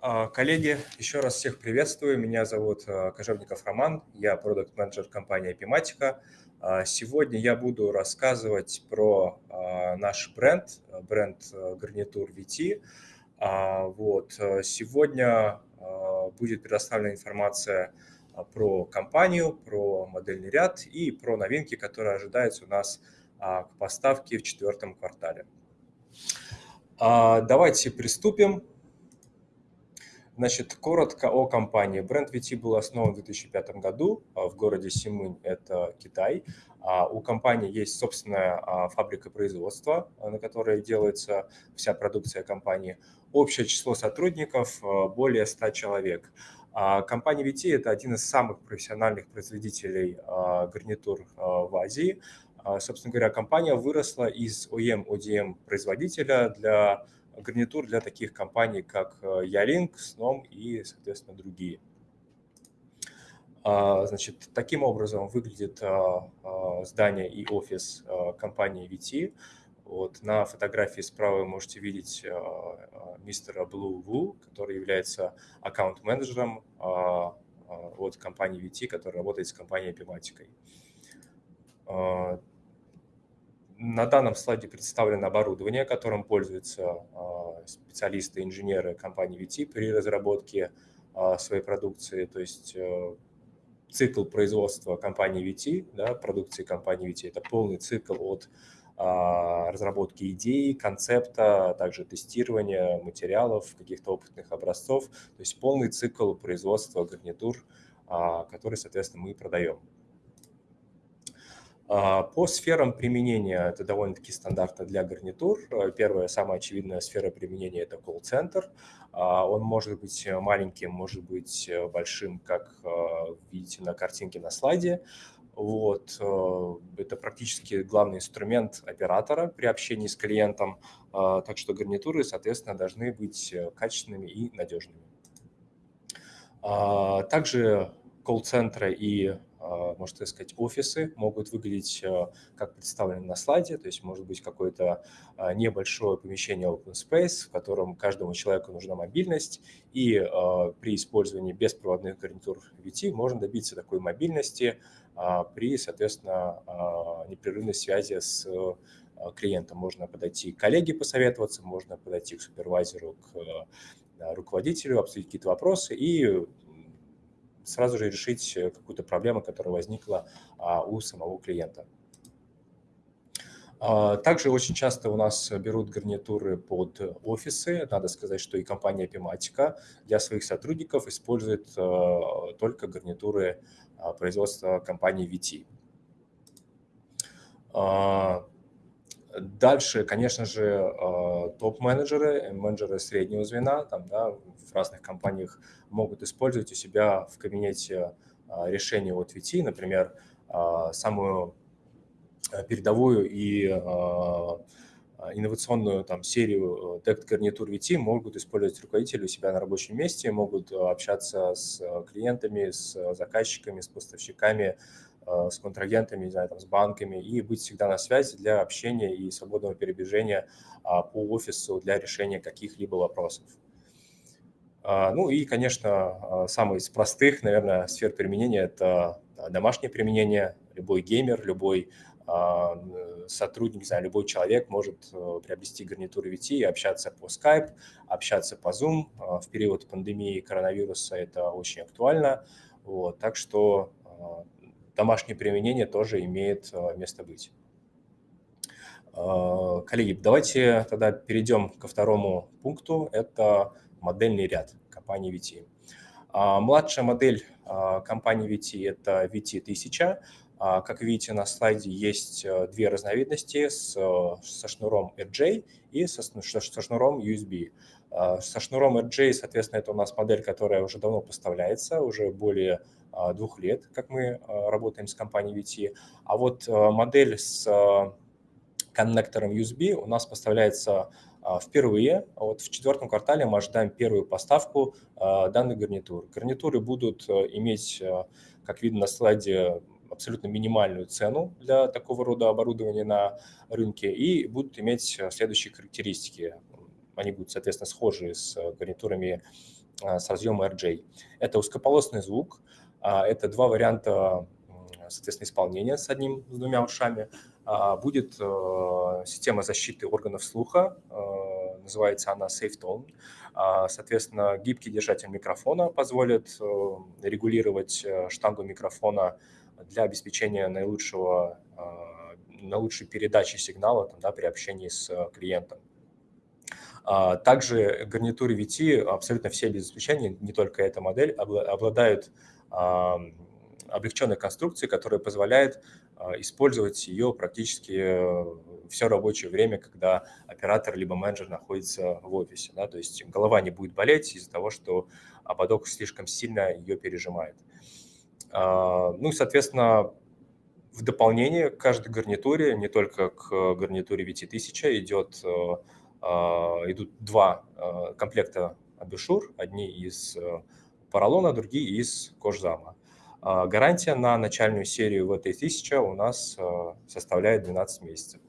А, коллеги, еще раз всех приветствую. Меня зовут а, Кожевников Роман, я продукт-менеджер компании Epimatica. А, сегодня я буду рассказывать про наш бренд, бренд гарнитур VT. Вот. Сегодня будет предоставлена информация про компанию, про модельный ряд и про новинки, которые ожидаются у нас к поставке в четвертом квартале. Давайте приступим. Значит, коротко о компании. Бренд VT был основан в 2005 году а, в городе Симынь, это Китай. А, у компании есть собственная а, фабрика производства, на которой делается вся продукция компании. Общее число сотрудников более 100 человек. Компания VT – это один из самых профессиональных производителей гарнитур в Азии. Собственно говоря, компания выросла из OEM-ODM производителя для гарнитур для таких компаний, как Ялинк, Snom и, соответственно, другие. А, значит, таким образом выглядит а, а, здание и офис компании VT. Вот, на фотографии справа вы можете видеть мистера Blue Wu, который является аккаунт-менеджером от компании VT, которая работает с компанией Epimatic. На данном слайде представлено оборудование, которым пользуются а, специалисты, инженеры компании VT при разработке а, своей продукции. То есть э, цикл производства компании VT, да, продукции компании VT, это полный цикл от а, разработки идеи, концепта, также тестирования материалов, каких-то опытных образцов, то есть полный цикл производства гарнитур, который, соответственно, мы продаем. А, по сферам применения это довольно-таки стандартно для гарнитур. Э, первая, самая очевидная сфера применения – это колл-центр. А, он может быть маленьким, может быть э, большим, как э, видите на картинке на слайде. Вот. Это практически главный инструмент оператора при общении с клиентом, а, так что гарнитуры, соответственно, должны быть качественными и надежными. Также колл-центры и а, можно сказать, офисы могут выглядеть а, как представлены на слайде, то есть может быть какое-то а, небольшое помещение open space, в котором каждому человеку нужна мобильность, и при использовании беспроводных гарнитур VT можно добиться такой мобильности при, соответственно, непрерывной связи с клиентом. Можно подойти к коллеге посоветоваться, можно подойти к супервайзеру, к руководителю, обсудить какие-то вопросы и сразу же решить э, какую-то проблему, которая возникла а, у самого клиента. А, также очень часто у нас берут гарнитуры под офисы. Надо сказать, что и компания Epimatica для своих сотрудников использует э, только гарнитуры а, производства компании VT. Дальше, конечно же, э, топ-менеджеры, менеджеры среднего звена там, да, в разных компаниях могут использовать у себя в кабинете э, решение от VT, например, э, самую передовую и инновационную там, серию тект гарнитур VT могут использовать руководители у себя на рабочем месте, могут общаться с клиентами, с заказчиками, с поставщиками, с контрагентами, не знаю, там, с банками и быть всегда на связи для общения и свободного передвижения а, по офису для решения каких-либо вопросов. А, ну и, конечно, а, самый из простых, наверное, сфер применения – это домашнее применение. Любой геймер, любой сотрудник, не знаю, любой человек может э, приобрести гарнитуру VT и общаться по Skype, общаться по Zoom. В период пандемии коронавируса это очень актуально. Вот, так что домашнее применение тоже имеет э, место быть. Э, коллеги, давайте тогда перейдем ко второму пункту. Это модельный ряд компании VT. А, младшая модель а, компании VT – это VT1000. А, как видите на слайде, есть э, две разновидности с, со шнуром RJ и со, со шнуром USB. Со шнуром RJ, соответственно, это у нас модель, которая уже давно поставляется, уже более двух лет, как мы а, работаем с компанией VT. А вот а, модель с коннектором USB у нас поставляется впервые. Вот в четвертом квартале мы ожидаем первую поставку данной гарнитуры. Гарнитуры будут иметь, как видно на слайде, абсолютно минимальную цену для такого рода оборудования на рынке и будут иметь следующие характеристики. Они будут, соответственно, схожи с гарнитурами с разъемом RJ. Это узкополосный звук, это два варианта, соответственно, исполнения с одним, с двумя ушами. Будет система защиты органов слуха, называется она SafeTone. Соответственно, гибкий держатель микрофона позволит регулировать штангу микрофона для обеспечения наилучшего, наилучшей передачи сигнала там, да, при общении с клиентом. А, также гарнитуры VT, абсолютно все без исключения, не только эта модель, обладают облегченной конструкцией, которая позволяет а, использовать ее практически э, все рабочее время, когда оператор либо менеджер находится в офисе. Да? То есть голова не будет болеть из-за того, что ободок слишком сильно ее пережимает. А, ну и, соответственно, в дополнение к каждой гарнитуре, не только к гарнитуре VT1000, идет э, а, идут два а, комплекта абишур, одни из э, поролона, другие из кожзама. А, гарантия на начальную серию в этой 1000 у нас составляет 12 месяцев.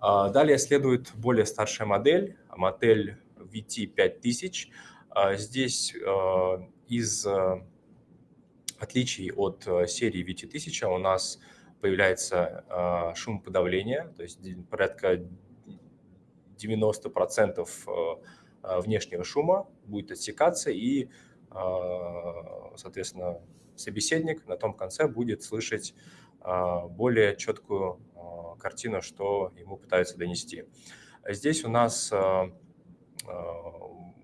Далее следует более старшая модель, модель VT5000. Здесь из отличий от серии VT1000 у нас появляется шумоподавление, то есть порядка 90% э, э, внешнего шума будет отсекаться, и, э, соответственно, собеседник на том конце будет слышать более четкую картину, что ему пытаются донести. Здесь у нас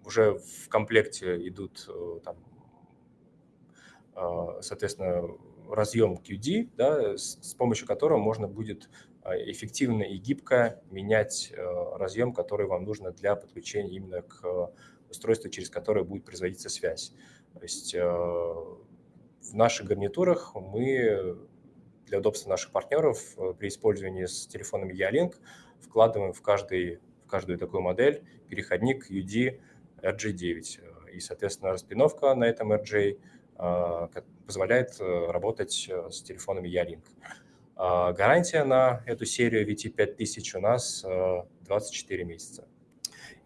уже в комплекте идут, там, соответственно, разъем QD, да, с помощью которого можно будет а, эффективно и гибко менять э, разъем, который вам нужно для подключения именно к устройству, через которое будет производиться связь. То есть э, в наших гарнитурах мы для удобства наших партнеров э, при использовании с телефонами Ялинк вкладываем в, каждый, в каждую такую модель переходник UD RG9. И, соответственно, распиновка на этом RJ позволяет работать с телефонами Ялинк. А, гарантия на эту серию VT5000 у нас 24 э, месяца.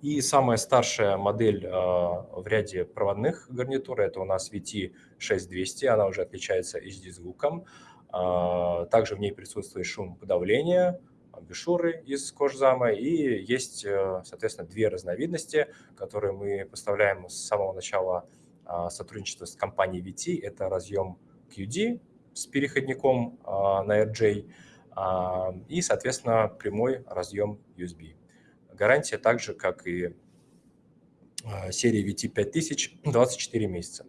И самая старшая модель а, в ряде проводных гарнитур – это у нас VT6200, она уже отличается HD-звуком. А, также в ней присутствует шум подавления, бешуры из кожзама, и есть, э, соответственно, две разновидности, которые мы поставляем с самого начала сотрудничества с компанией VT. Это разъем QD, с переходником на RJ и, соответственно, прямой разъем USB. Гарантия также, как и а, серии VT5000, 24 месяца.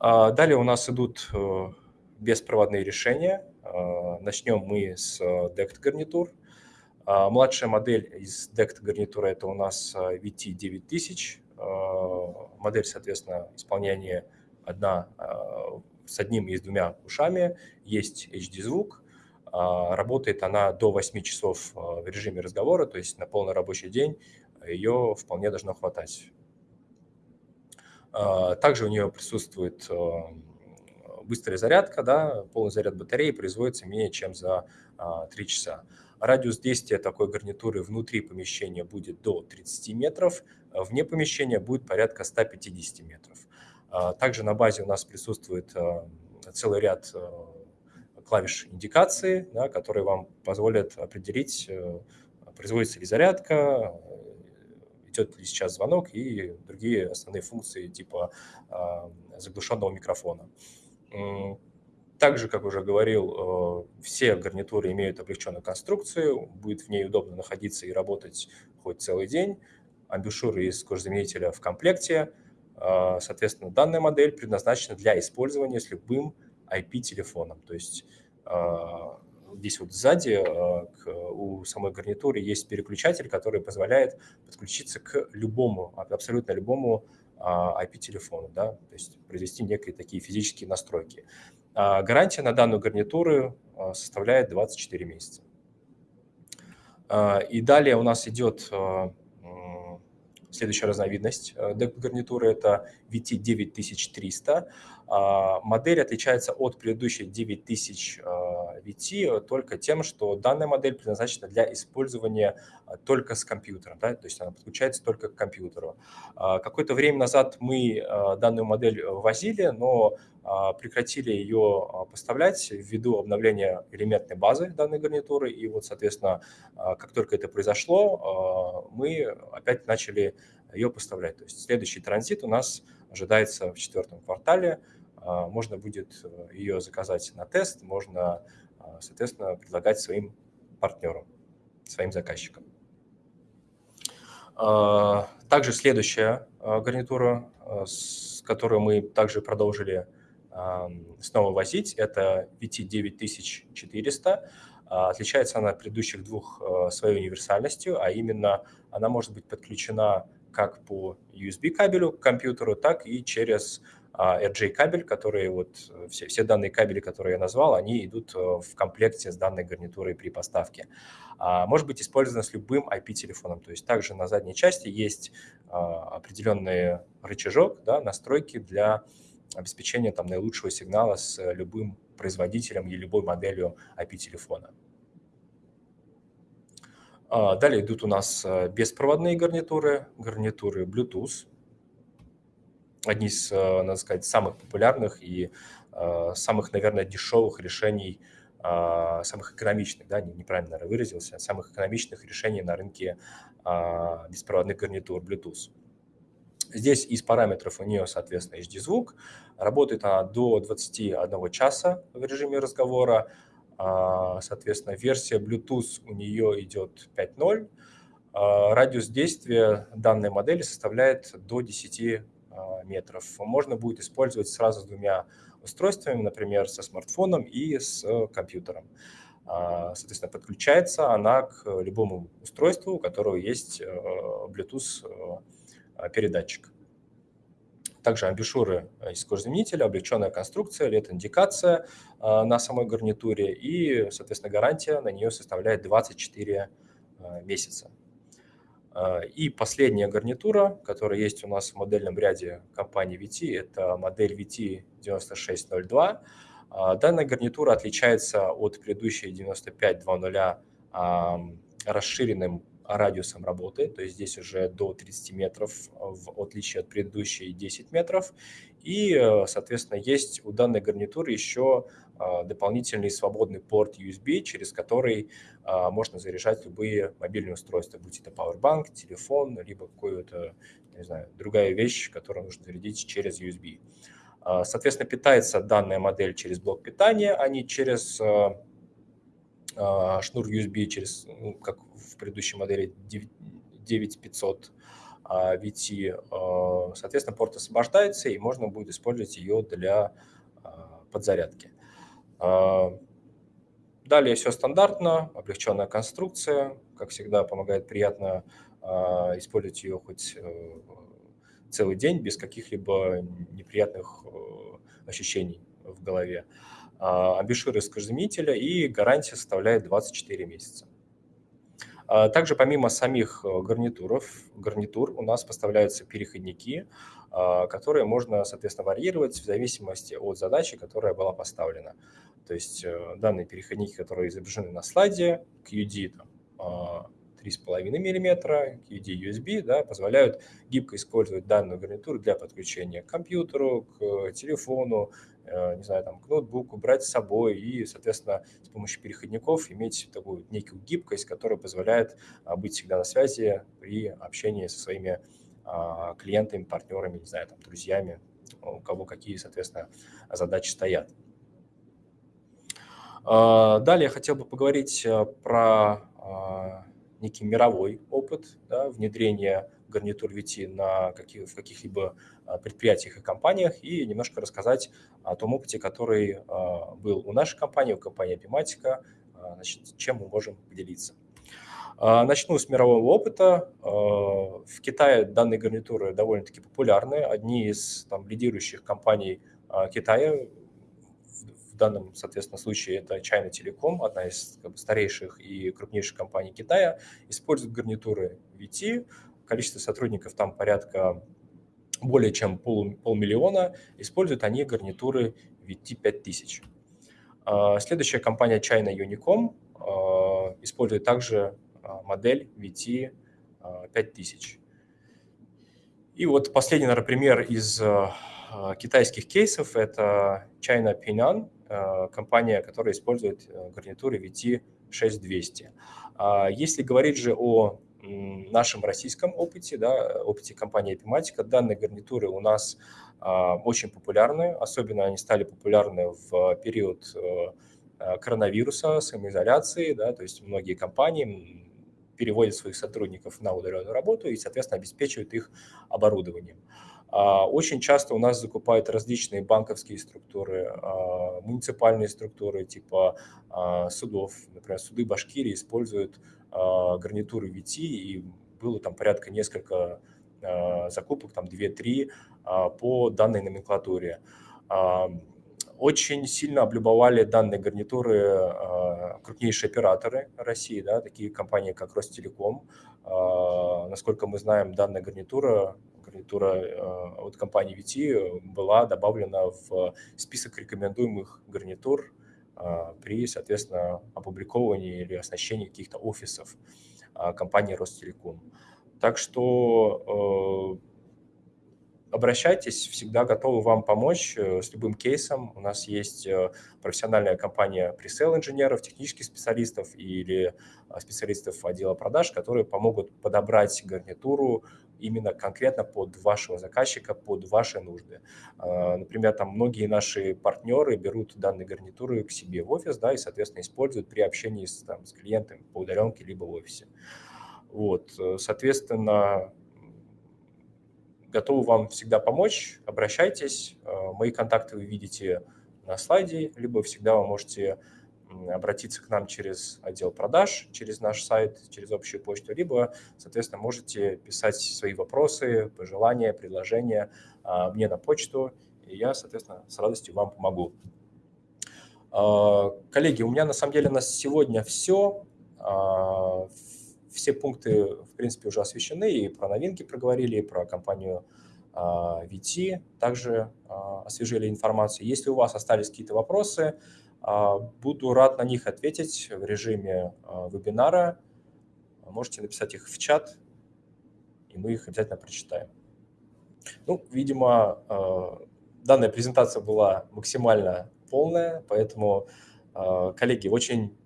Далее у нас идут э, беспроводные решения. Начнем мы с DECT гарнитур. Младшая модель из DECT гарнитура это у нас VT9000. Модель, соответственно, исполнения одна с одним и с двумя ушами, есть HD-звук, а, работает она до 8 часов а, в режиме разговора, то есть на полный рабочий день ее вполне должно хватать. А, также у нее присутствует быстрая зарядка, да, полный заряд батареи производится менее чем за 3 часа. Радиус действия такой гарнитуры внутри помещения будет до 30 метров, вне помещения будет порядка 150 метров. А, также на базе у нас присутствует а, целый ряд а, клавиш индикации, да, которые вам позволят определить, э, производится ли зарядка, идет ли сейчас звонок и другие основные функции типа заглушенного микрофона. Также, как уже говорил, э, все гарнитуры имеют облегченную конструкцию, будет в ней удобно находиться и работать хоть целый день. Амбушюры из кожзаменителя в комплекте – а, соответственно, данная модель предназначена для использования с любым IP-телефоном. То есть а, здесь вот сзади а, у самой гарнитуры есть переключатель, который позволяет подключиться к любому, абсолютно любому IP-телефону, да, то есть произвести некие такие физические настройки. Гарантия на данную гарнитуру составляет 24 месяца. И далее у нас идет Следующая разновидность э, гарнитуры – это VT9300. А, модель отличается от предыдущей 9000 VT только тем, что данная модель предназначена для использования только с компьютером, да, то есть она подключается только к компьютеру. Какое-то время назад мы данную модель ввозили, но прекратили ее поставлять ввиду обновления элементной базы данной гарнитуры. И вот, соответственно, как только это произошло, мы опять начали ее поставлять. То есть следующий транзит у нас ожидается в четвертом квартале. А, можно будет э, ее заказать на тест, можно, а, соответственно, предлагать своим партнерам, своим заказчикам. А, также следующая гарнитура, с которой мы также продолжили снова возить, это VT9400. Отличается она от предыдущих двух своей универсальностью, а именно она может быть подключена как по USB кабелю к компьютеру, так и через а, RJ кабель, которые вот э, все, все данные кабели, которые я назвал, они идут э, в комплекте с данной гарнитурой при поставке. А, может быть использовано с любым IP-телефоном, то есть также на задней части есть а, определенный рычажок, да, настройки для обеспечения там наилучшего сигнала с любым производителем и любой моделью IP-телефона. Далее идут у нас э, беспроводные гарнитуры, гарнитуры Bluetooth, одни из, э, надо сказать, самых популярных и э, самых, наверное, дешевых решений, э, самых экономичных, да, неправильно, наверное, выразился, самых экономичных решений на рынке беспроводных гарнитур Bluetooth. Здесь из параметров у нее, соответственно, HD-звук. Работает она до 21 часа в режиме разговора. Соответственно, версия Bluetooth у нее идет 5.0. Радиус действия данной модели составляет до 10 а, метров. Можно будет использовать сразу с двумя устройствами, например, со смартфоном и с компьютером. А, соответственно, подключается она к любому устройству, у которого есть э, Bluetooth э, передатчик. Также амбушюры из кожзаменителя, облегченная конструкция, LED-индикация э, на самой гарнитуре и, соответственно, гарантия на нее составляет 24 месяца. А, и последняя гарнитура, которая есть у нас в модельном ряде компании VT, это модель VT9602. А, данная гарнитура отличается от предыдущей 9520 расширенным радиусом работы, то есть здесь уже до 30 метров, в отличие от предыдущей 10 метров. И, э, соответственно, есть у данной гарнитуры еще а, дополнительный свободный порт USB, через который а, можно заряжать любые мобильные устройства, будь это Powerbank, телефон, либо какую-то, не знаю, другая вещь, которую нужно зарядить через USB. А, соответственно, питается данная модель через блок питания, а не через шнур USB, через, ну, как в предыдущей модели 9500 VT. Соответственно, порт освобождается, и можно будет использовать ее для подзарядки. А, далее все стандартно, облегченная конструкция, как всегда, помогает приятно а, использовать ее хоть э, целый день без каких-либо неприятных э, ощущений в голове. А, амбишюр из и гарантия составляет 24 месяца. Также помимо самих э, гарнитуров, гарнитур у нас поставляются переходники, которые можно, соответственно, варьировать в зависимости от задачи, которая была поставлена. То есть э, данные переходники, которые изображены на слайде, QD там, 3,5 мм, QD USB, да, позволяют гибко использовать данную гарнитуру для подключения к компьютеру, к телефону, э, не знаю, там, к ноутбуку, брать с собой и, соответственно, с помощью переходников иметь такую некую гибкость, которая позволяет а, быть всегда на связи при общении со своими а, клиентами, партнерами, не знаю, там, друзьями, у кого какие, соответственно, задачи стоят. А, далее я хотел бы поговорить э, про а, некий мировой опыт да, внедрения гарнитур VT на каких, в каких-либо а, предприятиях и компаниях и немножко рассказать о том опыте, который был у нашей компании, у компании Epimatica, значит, чем мы можем поделиться. Начну с мирового опыта. В Китае данные гарнитуры довольно-таки популярны. Одни из там, лидирующих компаний Китая в данном, соответственно, случае это China Telecom, одна из как бы, старейших и крупнейших компаний Китая, использует гарнитуры VT, количество сотрудников там порядка более чем пол, полмиллиона, используют они гарнитуры VT 5000. Следующая компания China Unicom использует также модель VT 5000. И вот последний, наверное, пример из китайских кейсов – это China Pin'an, компания, которая использует гарнитуры VT 6200. Если говорить же о нашем российском опыте, да, опыте компании Epimatica, данные гарнитуры у нас очень популярны, особенно они стали популярны в период э, коронавируса, самоизоляции, да, то есть многие компании переводят своих сотрудников на удаленную работу и, соответственно, обеспечивают их оборудованием. Очень часто у нас закупают различные банковские структуры, муниципальные структуры типа судов. Например, суды Башкирии используют гарнитуры VT, и было там порядка несколько закупок, там 2-3 по данной номенклатуре. Очень сильно облюбовали данные гарнитуры крупнейшие операторы России, да, такие компании, как Ростелеком. Насколько мы знаем, данная гарнитура гарнитура э, от компании VT была добавлена в список рекомендуемых гарнитур при, соответственно, опубликовании или оснащении каких-то офисов компании Ростелеком. Так что обращайтесь, всегда готовы вам помочь с любым кейсом. У нас есть профессиональная компания пресейл инженеров, технических специалистов или специалистов отдела продаж, которые помогут подобрать гарнитуру именно конкретно под вашего заказчика, под ваши нужды. Например, там многие наши партнеры берут данные гарнитуры к себе в офис, да, и, соответственно, используют при общении с, там, с клиентами по удаленке либо в офисе. Вот, соответственно, готовы вам всегда помочь, обращайтесь. А, мои контакты вы видите на слайде, либо всегда вы можете обратиться к нам через отдел продаж, через наш сайт, через общую почту, либо, соответственно, можете писать свои вопросы, пожелания, предложения а, мне на почту, и я, соответственно, с радостью вам помогу. А, коллеги, у меня на самом деле на сегодня все. А, все пункты, в принципе, уже освещены, и про новинки проговорили, и про компанию VT также освежили информацию. Если у вас остались какие-то вопросы, а, буду рад на них ответить в режиме а, вебинара. Можете написать их в чат, и мы их обязательно прочитаем. Ну, видимо, а, данная презентация была максимально полная, поэтому, коллеги, очень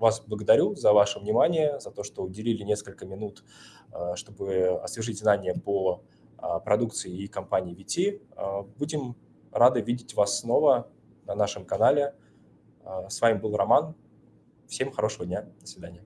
вас благодарю за ваше внимание, за то, что уделили несколько минут, чтобы освежить знания по продукции и компании VT. Будем рады видеть вас снова на нашем канале. С вами был Роман. Всем хорошего дня. До свидания.